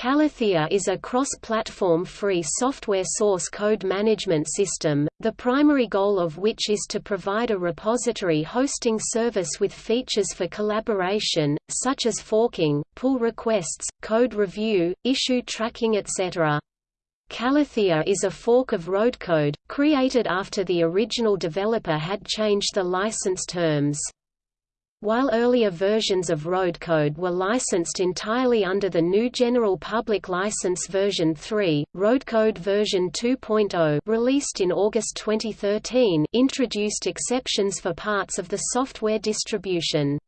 Kallithea is a cross-platform free software source code management system, the primary goal of which is to provide a repository hosting service with features for collaboration, such as forking, pull requests, code review, issue tracking etc. Kallithea is a fork of RhodeCode, created after the original developer had changed the license terms. While earlier versions of RhodeCode were licensed entirely under the GNU General Public License version 3, RhodeCode version 2.0 released in August 2013 introduced exceptions for parts of the software distribution.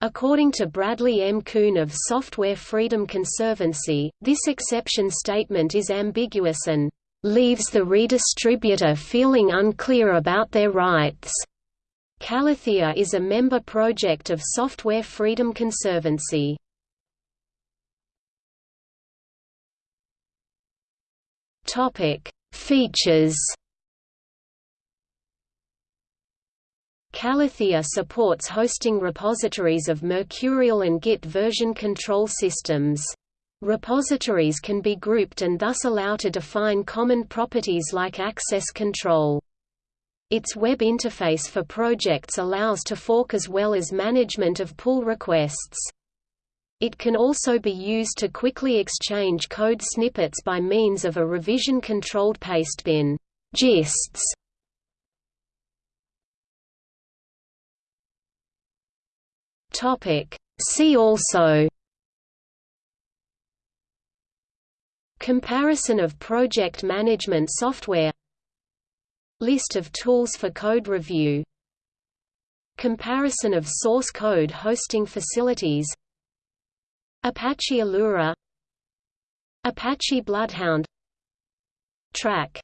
According to Bradley M. Kuhn of Software Freedom Conservancy, this exception statement is ambiguous and leaves the redistributor feeling unclear about their rights. Kallithea is a member project of Software Freedom Conservancy. Topic: Features. Kallithea supports hosting repositories of Mercurial and Git version control systems. Repositories can be grouped and thus allow to define common properties like access control. Its web interface for projects allows to fork as well as management of pull requests. It can also be used to quickly exchange code snippets by means of a revision-controlled pastebin gists. See also Comparison of project management software List of tools for code review. Comparison of source code hosting facilities. Apache Allura. Apache Bloodhound. Trac